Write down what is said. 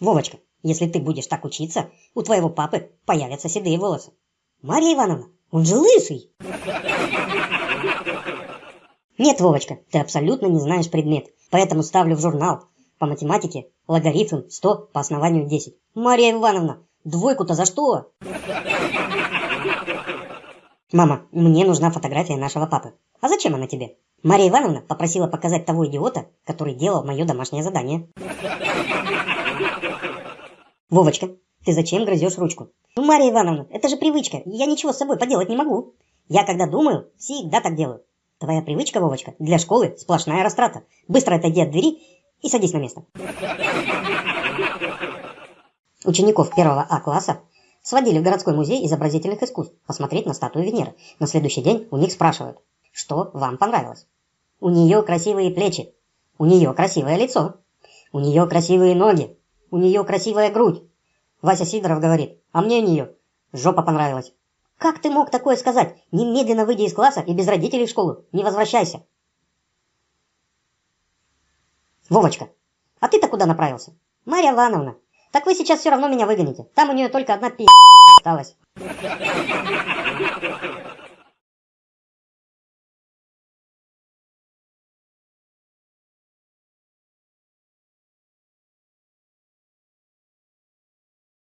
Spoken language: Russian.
Вовочка, если ты будешь так учиться, у твоего папы появятся седые волосы. Марья Ивановна, он же лысый. Нет, Вовочка, ты абсолютно не знаешь предмет, поэтому ставлю в журнал по математике логарифм 100 по основанию 10. Марья Ивановна, двойку-то за что? Мама, мне нужна фотография нашего папы. А зачем она тебе? Марья Ивановна попросила показать того идиота, который делал мое домашнее задание. Вовочка, ты зачем грызешь ручку? Ну, Марья Ивановна, это же привычка, я ничего с собой поделать не могу. Я когда думаю, всегда так делаю. Твоя привычка, Вовочка, для школы сплошная растрата. Быстро отойди от двери и садись на место. Учеников первого А класса сводили в городской музей изобразительных искусств посмотреть на статую Венеры. На следующий день у них спрашивают, что вам понравилось. У нее красивые плечи, у нее красивое лицо, у нее красивые ноги, у нее красивая грудь. Вася Сидоров говорит, а мне у нее жопа понравилась. Как ты мог такое сказать? Немедленно выйди из класса и без родителей в школу. Не возвращайся. Вовочка, а ты-то куда направился? Марья Ивановна, так вы сейчас все равно меня выгоните. Там у нее только одна пи*** осталась.